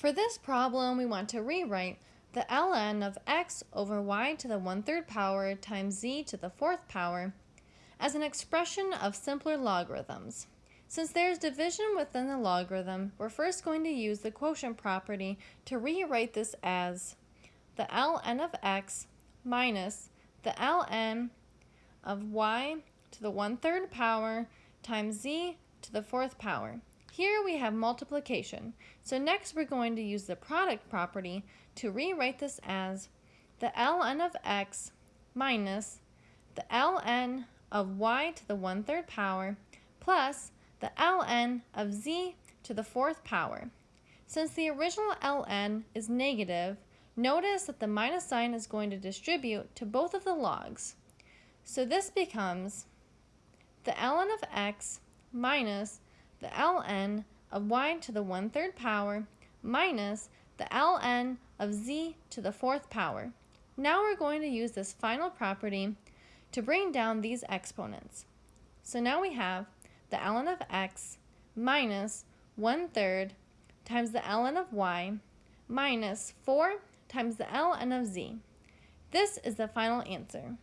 For this problem, we want to rewrite the ln of x over y to the 1 3rd power times z to the 4th power as an expression of simpler logarithms. Since there is division within the logarithm, we're first going to use the quotient property to rewrite this as the ln of x minus the ln of y to the 1 3rd power times z to the 4th power. Here we have multiplication. So next we're going to use the product property to rewrite this as the ln of x minus the ln of y to the 1 3rd power plus the ln of z to the 4th power. Since the original ln is negative, notice that the minus sign is going to distribute to both of the logs. So this becomes the ln of x minus the ln of y to the 1 3rd power minus the ln of z to the 4th power. Now we're going to use this final property to bring down these exponents. So now we have the ln of x minus 1 third times the ln of y minus 4 times the ln of z. This is the final answer.